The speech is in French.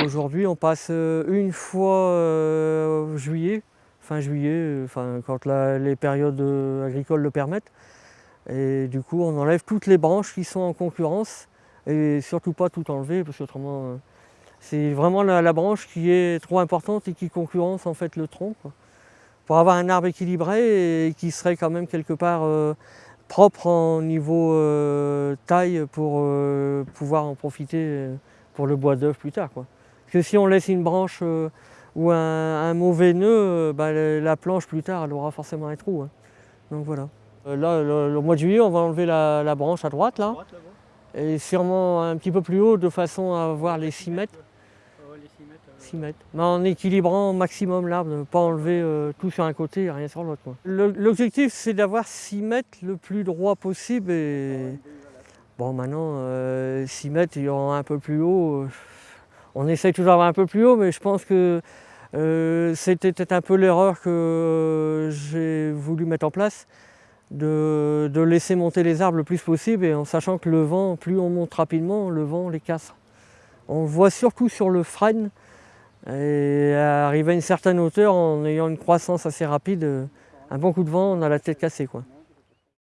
Aujourd'hui, on passe euh, une fois euh, juillet, fin juillet, euh, quand les périodes agricoles le permettent. Et du coup, on enlève toutes les branches qui sont en concurrence et surtout pas tout enlever parce qu'autrement, c'est vraiment la, branche qui est trop importante et qui concurrence en fait le tronc. Pour avoir un arbre équilibré et qui serait quand même quelque part propre en niveau taille pour pouvoir en profiter pour le bois d'œuf plus tard. Quoi. Parce que si on laisse une branche euh, ou un, un mauvais nœud, euh, bah, la planche plus tard, elle aura forcément un trou. hein. Donc voilà. Euh, Là, le, le mois de juillet, on va enlever la, la branche à droite, là, et sûrement un petit peu plus haut, de façon à avoir les 6 mètres. 6 mètres. Mais en équilibrant au maximum l'arbre, ne pas enlever euh, tout sur un côté et rien sur l'autre. L'objectif, c'est d'avoir 6 mètres le plus droit possible. Et... Bon, maintenant, euh, 6 mètres, il y aura un peu plus haut. euh, On essaye toujours d'avoir un peu plus haut, mais je pense que euh, c'était peut-être un peu l'erreur que euh, j'ai voulu mettre en place, de, laisser monter les arbres le plus possible, et en sachant que le vent, plus on monte rapidement, le vent les casse. On le voit surtout sur le frêne, et arrivé à une certaine hauteur, en ayant une croissance assez rapide, euh, un bon coup de vent, on a la tête cassée. Quoi.